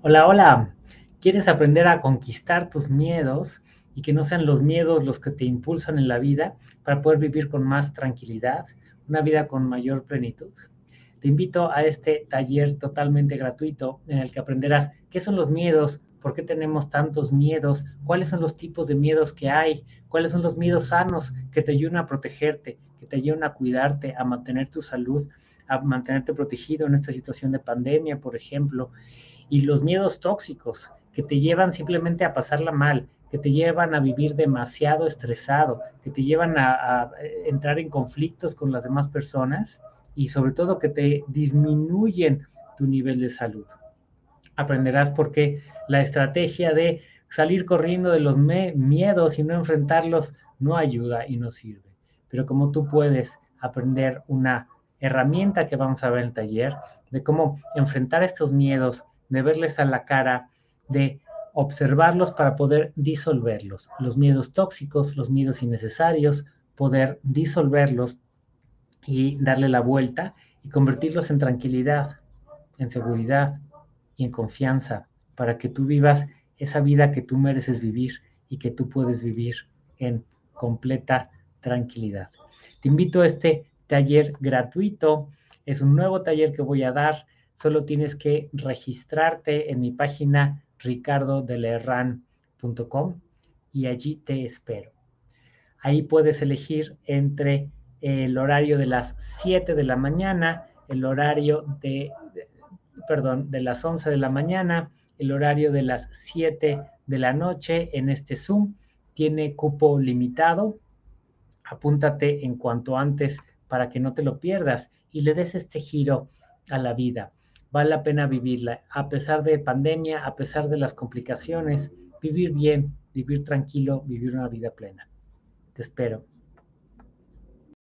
Hola, hola. ¿Quieres aprender a conquistar tus miedos y que no sean los miedos los que te impulsan en la vida para poder vivir con más tranquilidad, una vida con mayor plenitud? Te invito a este taller totalmente gratuito en el que aprenderás qué son los miedos, por qué tenemos tantos miedos, cuáles son los tipos de miedos que hay, cuáles son los miedos sanos que te ayudan a protegerte, que te ayudan a cuidarte, a mantener tu salud, a mantenerte protegido en esta situación de pandemia, por ejemplo y los miedos tóxicos que te llevan simplemente a pasarla mal, que te llevan a vivir demasiado estresado, que te llevan a, entrar en conflictos con las demás personas y sobre todo que te disminuyen tu nivel de salud. Aprenderás por qué la estrategia de salir corriendo de los miedos y no enfrentarlos no ayuda y no sirve. Pero como tú puedes aprender una herramienta que vamos a ver en el taller de cómo enfrentar estos miedos de verles a la cara, de observarlos para poder disolverlos. Los miedos tóxicos, los miedos innecesarios, poder disolverlos y darle la vuelta y convertirlos en tranquilidad, en seguridad y en confianza para que tú vivas esa vida que tú mereces vivir y que tú puedes vivir en completa tranquilidad. Te invito a este taller gratuito. Es un nuevo taller que voy a dar solo tienes que registrarte en mi página ricardodelerran.com y allí te espero. Ahí puedes elegir entre el horario de las 7 de la mañana, el horario de, perdón, de las 11 de la mañana, el horario de las 7 de la noche en este Zoom. Tiene cupo limitado. Apúntate en cuanto antes para que no te lo pierdas y le des este giro a la vida vale la pena vivirla, a pesar de pandemia, a pesar de las complicaciones, vivir bien, vivir tranquilo, vivir una vida plena. Te espero.